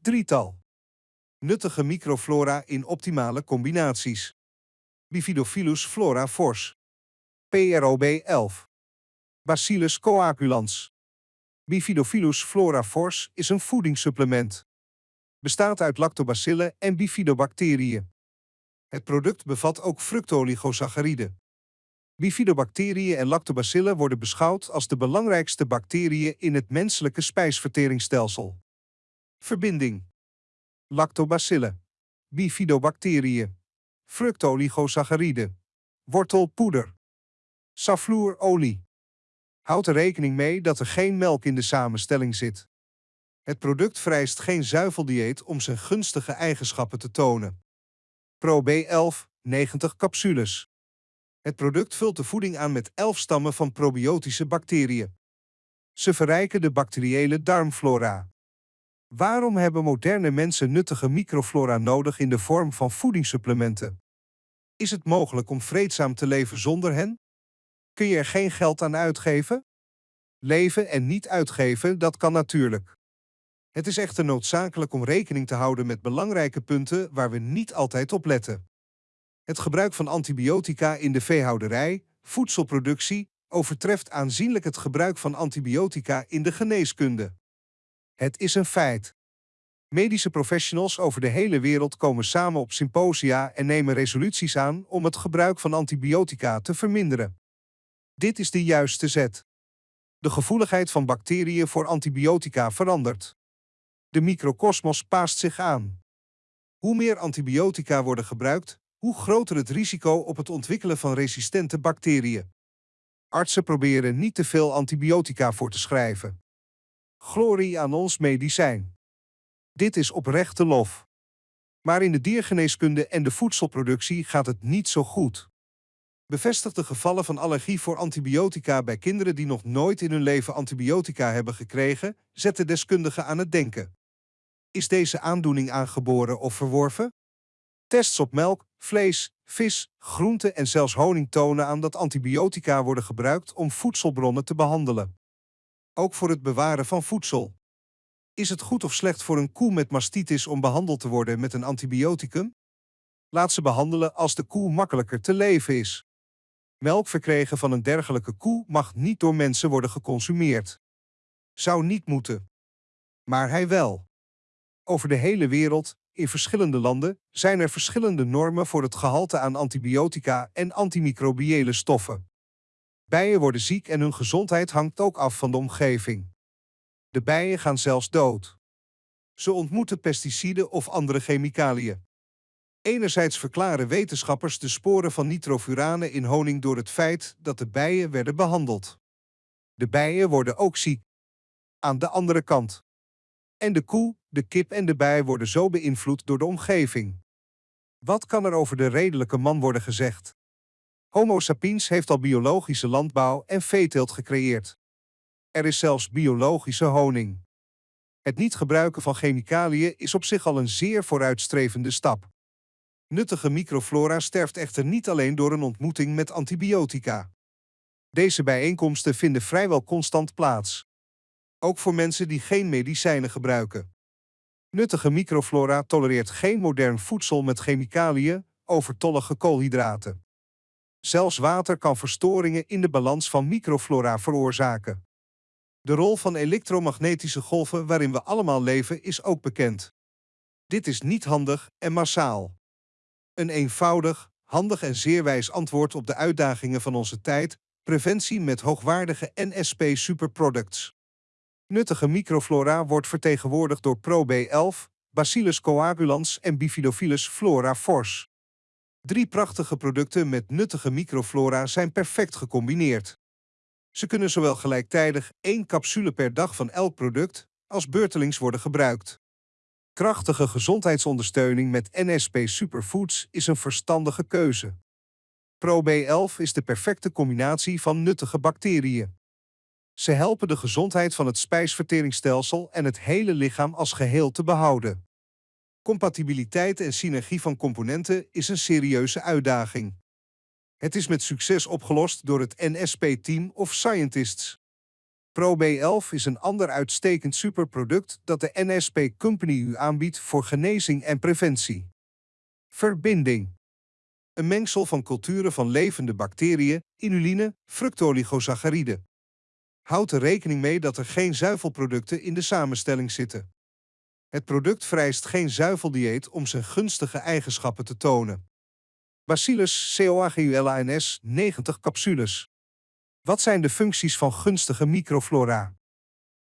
Drietal. Nuttige microflora in optimale combinaties. Bifidophyllus flora fors. PROB 11. Bacillus coagulans. Bifidophyllus flora fors is een voedingssupplement. Bestaat uit lactobacillen en bifidobacteriën. Het product bevat ook fructooligosachariden. Bifidobacteriën en lactobacillen worden beschouwd als de belangrijkste bacteriën in het menselijke spijsverteringsstelsel. Verbinding Lactobacillen Bifidobacteriën Fructooligosachariden Wortelpoeder Safloerolie Houd er rekening mee dat er geen melk in de samenstelling zit. Het product vereist geen zuiveldieet om zijn gunstige eigenschappen te tonen. Pro B11 90 capsules. Het product vult de voeding aan met 11 stammen van probiotische bacteriën. Ze verrijken de bacteriële darmflora. Waarom hebben moderne mensen nuttige microflora nodig in de vorm van voedingssupplementen? Is het mogelijk om vreedzaam te leven zonder hen? Kun je er geen geld aan uitgeven? Leven en niet uitgeven, dat kan natuurlijk. Het is echter noodzakelijk om rekening te houden met belangrijke punten waar we niet altijd op letten. Het gebruik van antibiotica in de veehouderij, voedselproductie, overtreft aanzienlijk het gebruik van antibiotica in de geneeskunde. Het is een feit. Medische professionals over de hele wereld komen samen op symposia en nemen resoluties aan om het gebruik van antibiotica te verminderen. Dit is de juiste zet. De gevoeligheid van bacteriën voor antibiotica verandert. De microcosmos paast zich aan. Hoe meer antibiotica worden gebruikt, hoe groter het risico op het ontwikkelen van resistente bacteriën. Artsen proberen niet te veel antibiotica voor te schrijven. Glorie aan ons medicijn. Dit is oprechte lof. Maar in de diergeneeskunde en de voedselproductie gaat het niet zo goed. Bevestigde gevallen van allergie voor antibiotica bij kinderen die nog nooit in hun leven antibiotica hebben gekregen, zetten deskundigen aan het denken. Is deze aandoening aangeboren of verworven? Tests op melk, vlees, vis, groenten en zelfs honing tonen aan dat antibiotica worden gebruikt om voedselbronnen te behandelen. Ook voor het bewaren van voedsel. Is het goed of slecht voor een koe met mastitis om behandeld te worden met een antibioticum? Laat ze behandelen als de koe makkelijker te leven is. Melk verkregen van een dergelijke koe mag niet door mensen worden geconsumeerd. Zou niet moeten. Maar hij wel. Over de hele wereld, in verschillende landen, zijn er verschillende normen voor het gehalte aan antibiotica en antimicrobiële stoffen. Bijen worden ziek en hun gezondheid hangt ook af van de omgeving. De bijen gaan zelfs dood. Ze ontmoeten pesticiden of andere chemicaliën. Enerzijds verklaren wetenschappers de sporen van nitrofuranen in honing door het feit dat de bijen werden behandeld. De bijen worden ook ziek. Aan de andere kant. En de koe, de kip en de bij worden zo beïnvloed door de omgeving. Wat kan er over de redelijke man worden gezegd? Homo sapiens heeft al biologische landbouw en veeteelt gecreëerd. Er is zelfs biologische honing. Het niet gebruiken van chemicaliën is op zich al een zeer vooruitstrevende stap. Nuttige microflora sterft echter niet alleen door een ontmoeting met antibiotica. Deze bijeenkomsten vinden vrijwel constant plaats. Ook voor mensen die geen medicijnen gebruiken. Nuttige microflora tolereert geen modern voedsel met chemicaliën, overtollige koolhydraten. Zelfs water kan verstoringen in de balans van microflora veroorzaken. De rol van elektromagnetische golven waarin we allemaal leven is ook bekend. Dit is niet handig en massaal. Een eenvoudig, handig en zeer wijs antwoord op de uitdagingen van onze tijd, preventie met hoogwaardige NSP superproducts. Nuttige microflora wordt vertegenwoordigd door ProB11, Bacillus coagulans en Bifidophyllus flora fors. Drie prachtige producten met nuttige microflora zijn perfect gecombineerd. Ze kunnen zowel gelijktijdig één capsule per dag van elk product als beurtelings worden gebruikt. Krachtige gezondheidsondersteuning met NSP Superfoods is een verstandige keuze. ProB11 is de perfecte combinatie van nuttige bacteriën. Ze helpen de gezondheid van het spijsverteringsstelsel en het hele lichaam als geheel te behouden. Compatibiliteit en synergie van componenten is een serieuze uitdaging. Het is met succes opgelost door het NSP-team of scientists. Pro B11 is een ander uitstekend superproduct dat de NSP Company u aanbiedt voor genezing en preventie. Verbinding. Een mengsel van culturen van levende bacteriën, inuline, fructoligosaccharide. Houd er rekening mee dat er geen zuivelproducten in de samenstelling zitten. Het product vereist geen zuiveldieet om zijn gunstige eigenschappen te tonen. Bacillus coagulans 90 capsules. Wat zijn de functies van gunstige microflora?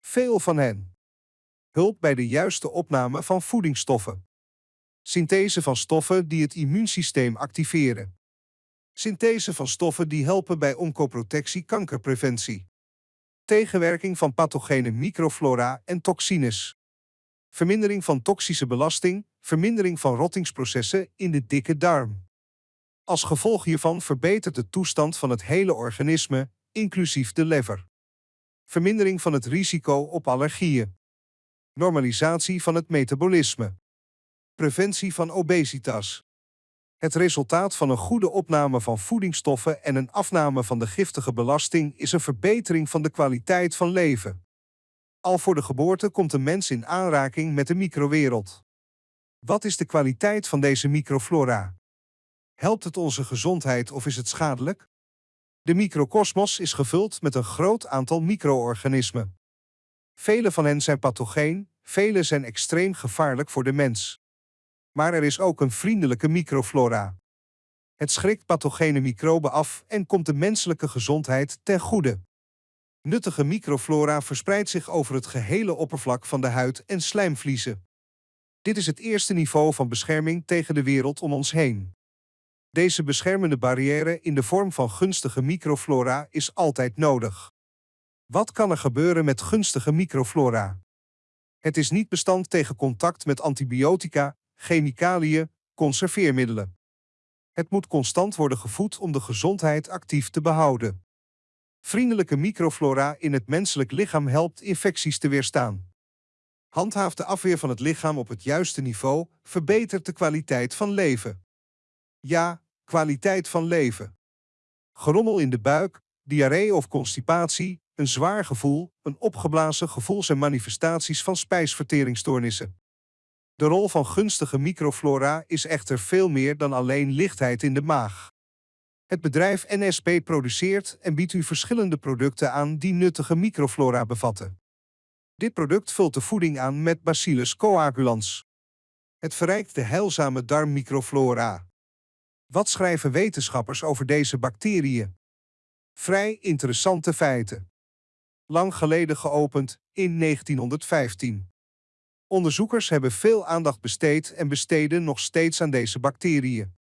Veel van hen. Hulp bij de juiste opname van voedingsstoffen. Synthese van stoffen die het immuunsysteem activeren. Synthese van stoffen die helpen bij oncoprotectie kankerpreventie. Tegenwerking van pathogene microflora en toxines. Vermindering van toxische belasting, vermindering van rottingsprocessen in de dikke darm. Als gevolg hiervan verbetert de toestand van het hele organisme, inclusief de lever. Vermindering van het risico op allergieën. Normalisatie van het metabolisme. Preventie van obesitas. Het resultaat van een goede opname van voedingsstoffen en een afname van de giftige belasting is een verbetering van de kwaliteit van leven. Al voor de geboorte komt een mens in aanraking met de microwereld. Wat is de kwaliteit van deze microflora? Helpt het onze gezondheid of is het schadelijk? De microkosmos is gevuld met een groot aantal micro-organismen. Vele van hen zijn pathogeen, vele zijn extreem gevaarlijk voor de mens. Maar er is ook een vriendelijke microflora. Het schrikt pathogene microben af en komt de menselijke gezondheid ten goede. Nuttige microflora verspreidt zich over het gehele oppervlak van de huid en slijmvliezen. Dit is het eerste niveau van bescherming tegen de wereld om ons heen. Deze beschermende barrière in de vorm van gunstige microflora is altijd nodig. Wat kan er gebeuren met gunstige microflora? Het is niet bestand tegen contact met antibiotica, chemicaliën, conserveermiddelen. Het moet constant worden gevoed om de gezondheid actief te behouden. Vriendelijke microflora in het menselijk lichaam helpt infecties te weerstaan. Handhaaft de afweer van het lichaam op het juiste niveau, verbetert de kwaliteit van leven. Ja, kwaliteit van leven. Gerommel in de buik, diarree of constipatie, een zwaar gevoel, een opgeblazen gevoel zijn manifestaties van spijsverteringsstoornissen. De rol van gunstige microflora is echter veel meer dan alleen lichtheid in de maag. Het bedrijf NSP produceert en biedt u verschillende producten aan die nuttige microflora bevatten. Dit product vult de voeding aan met Bacillus coagulans. Het verrijkt de heilzame darmmicroflora. Wat schrijven wetenschappers over deze bacteriën? Vrij interessante feiten. Lang geleden geopend, in 1915. Onderzoekers hebben veel aandacht besteed en besteden nog steeds aan deze bacteriën.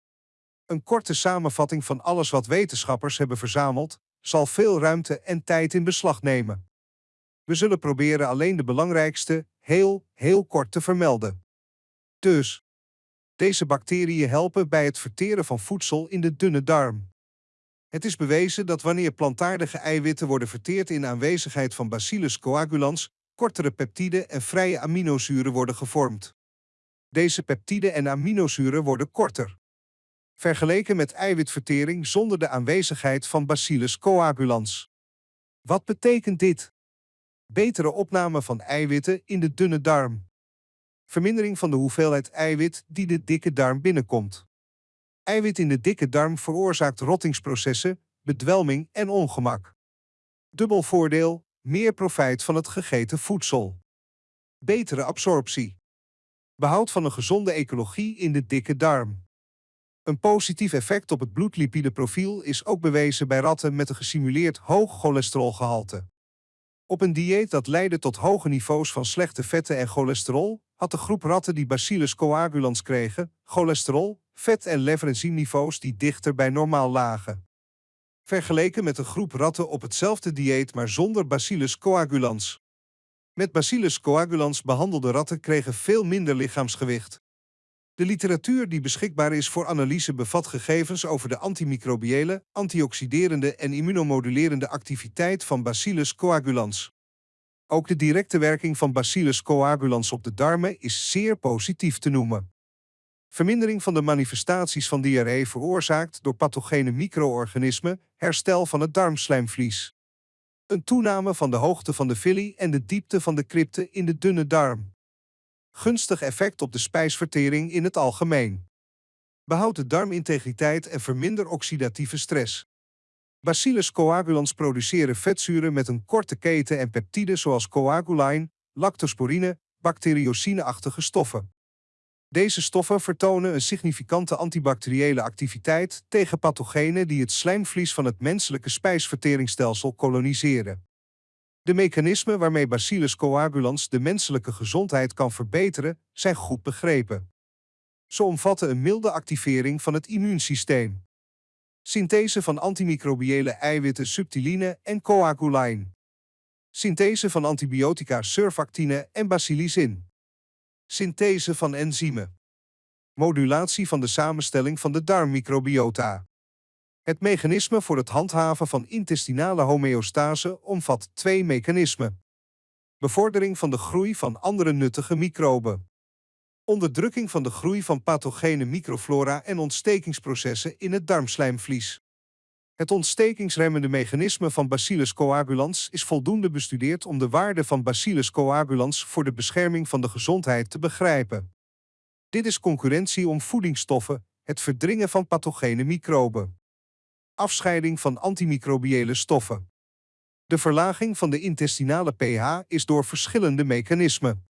Een korte samenvatting van alles wat wetenschappers hebben verzameld, zal veel ruimte en tijd in beslag nemen. We zullen proberen alleen de belangrijkste, heel, heel kort te vermelden. Dus, deze bacteriën helpen bij het verteren van voedsel in de dunne darm. Het is bewezen dat wanneer plantaardige eiwitten worden verteerd in aanwezigheid van Bacillus coagulans, kortere peptiden en vrije aminozuren worden gevormd. Deze peptiden en aminozuren worden korter. Vergeleken met eiwitvertering zonder de aanwezigheid van Bacillus coagulans. Wat betekent dit? Betere opname van eiwitten in de dunne darm. Vermindering van de hoeveelheid eiwit die de dikke darm binnenkomt. Eiwit in de dikke darm veroorzaakt rottingsprocessen, bedwelming en ongemak. Dubbel voordeel, meer profijt van het gegeten voedsel. Betere absorptie. Behoud van een gezonde ecologie in de dikke darm. Een positief effect op het bloedlipideprofiel is ook bewezen bij ratten met een gesimuleerd hoog cholesterolgehalte. Op een dieet dat leidde tot hoge niveaus van slechte vetten en cholesterol, had de groep ratten die Bacillus coagulans kregen, cholesterol, vet- en leverenzymniveaus die dichter bij normaal lagen. Vergeleken met een groep ratten op hetzelfde dieet maar zonder Bacillus coagulans. Met Bacillus coagulans behandelde ratten kregen veel minder lichaamsgewicht. De literatuur die beschikbaar is voor analyse bevat gegevens over de antimicrobiële, antioxiderende en immunomodulerende activiteit van Bacillus coagulans. Ook de directe werking van Bacillus coagulans op de darmen is zeer positief te noemen. Vermindering van de manifestaties van diarree veroorzaakt door pathogene micro-organismen, herstel van het darmslijmvlies. Een toename van de hoogte van de villi en de diepte van de crypte in de dunne darm. Gunstig effect op de spijsvertering in het algemeen. Behoud de darmintegriteit en verminder oxidatieve stress. Bacillus coagulans produceren vetzuren met een korte keten en peptiden zoals coaguline, lactosporine, bacteriocine-achtige stoffen. Deze stoffen vertonen een significante antibacteriële activiteit tegen pathogenen die het slijmvlies van het menselijke spijsverteringsstelsel koloniseren. De mechanismen waarmee Bacillus coagulans de menselijke gezondheid kan verbeteren, zijn goed begrepen. Ze omvatten een milde activering van het immuunsysteem. Synthese van antimicrobiële eiwitten subtiline en coaguline. Synthese van antibiotica surfactine en bacillicin. Synthese van enzymen. Modulatie van de samenstelling van de darmmicrobiota. Het mechanisme voor het handhaven van intestinale homeostase omvat twee mechanismen. Bevordering van de groei van andere nuttige microben. Onderdrukking van de groei van pathogene microflora en ontstekingsprocessen in het darmslijmvlies. Het ontstekingsremmende mechanisme van Bacillus coagulans is voldoende bestudeerd om de waarde van Bacillus coagulans voor de bescherming van de gezondheid te begrijpen. Dit is concurrentie om voedingsstoffen, het verdringen van pathogene microben. Afscheiding van antimicrobiële stoffen. De verlaging van de intestinale pH is door verschillende mechanismen.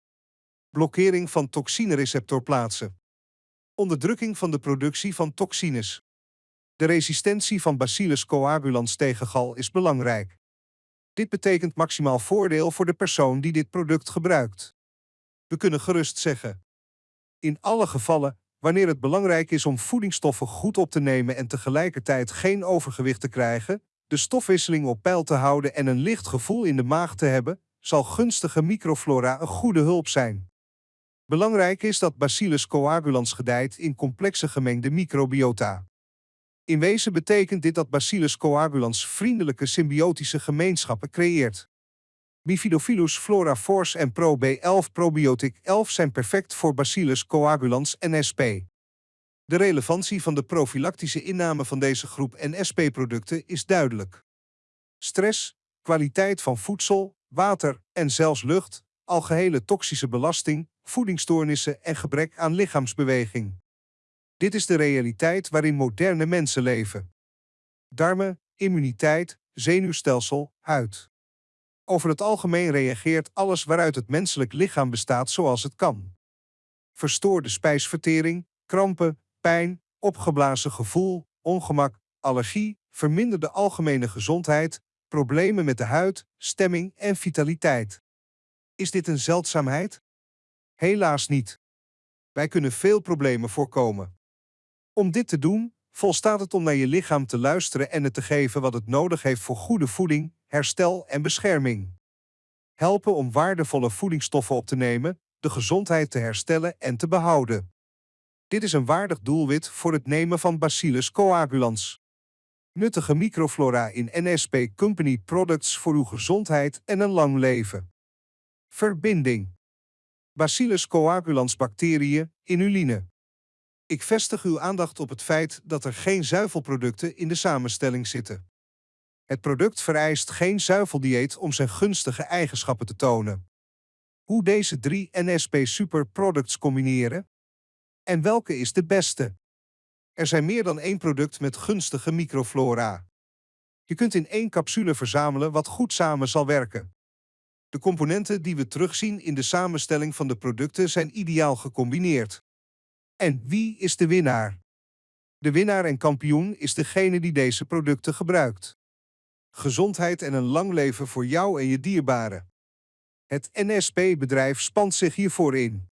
Blokkering van toxinereceptorplaatsen. Onderdrukking van de productie van toxines. De resistentie van Bacillus coagulans tegen gal is belangrijk. Dit betekent maximaal voordeel voor de persoon die dit product gebruikt. We kunnen gerust zeggen. In alle gevallen, wanneer het belangrijk is om voedingsstoffen goed op te nemen en tegelijkertijd geen overgewicht te krijgen, de stofwisseling op peil te houden en een licht gevoel in de maag te hebben, zal gunstige microflora een goede hulp zijn. Belangrijk is dat Bacillus coagulans gedijt in complexe gemengde microbiota. In wezen betekent dit dat Bacillus coagulans vriendelijke symbiotische gemeenschappen creëert. Bifidobacillus flora force en Pro B11 probiotic 11 zijn perfect voor Bacillus coagulans NSP. De relevantie van de profilactische inname van deze groep NSP-producten is duidelijk. Stress, kwaliteit van voedsel, water en zelfs lucht, algehele toxische belasting, voedingsstoornissen en gebrek aan lichaamsbeweging. Dit is de realiteit waarin moderne mensen leven. Darmen, immuniteit, zenuwstelsel, huid. Over het algemeen reageert alles waaruit het menselijk lichaam bestaat zoals het kan. Verstoorde spijsvertering, krampen, pijn, opgeblazen gevoel, ongemak, allergie, verminderde algemene gezondheid, problemen met de huid, stemming en vitaliteit. Is dit een zeldzaamheid? Helaas niet. Wij kunnen veel problemen voorkomen. Om dit te doen, volstaat het om naar je lichaam te luisteren en het te geven wat het nodig heeft voor goede voeding, herstel en bescherming. Helpen om waardevolle voedingsstoffen op te nemen, de gezondheid te herstellen en te behouden. Dit is een waardig doelwit voor het nemen van Bacillus coagulans. Nuttige microflora in NSP Company Products voor uw gezondheid en een lang leven. Verbinding. Bacillus coagulans bacteriën, inuline. Ik vestig uw aandacht op het feit dat er geen zuivelproducten in de samenstelling zitten. Het product vereist geen zuiveldieet om zijn gunstige eigenschappen te tonen. Hoe deze drie NSP Super Products combineren? En welke is de beste? Er zijn meer dan één product met gunstige microflora. Je kunt in één capsule verzamelen wat goed samen zal werken. De componenten die we terugzien in de samenstelling van de producten zijn ideaal gecombineerd. En wie is de winnaar? De winnaar en kampioen is degene die deze producten gebruikt. Gezondheid en een lang leven voor jou en je dierbaren. Het NSP-bedrijf spant zich hiervoor in.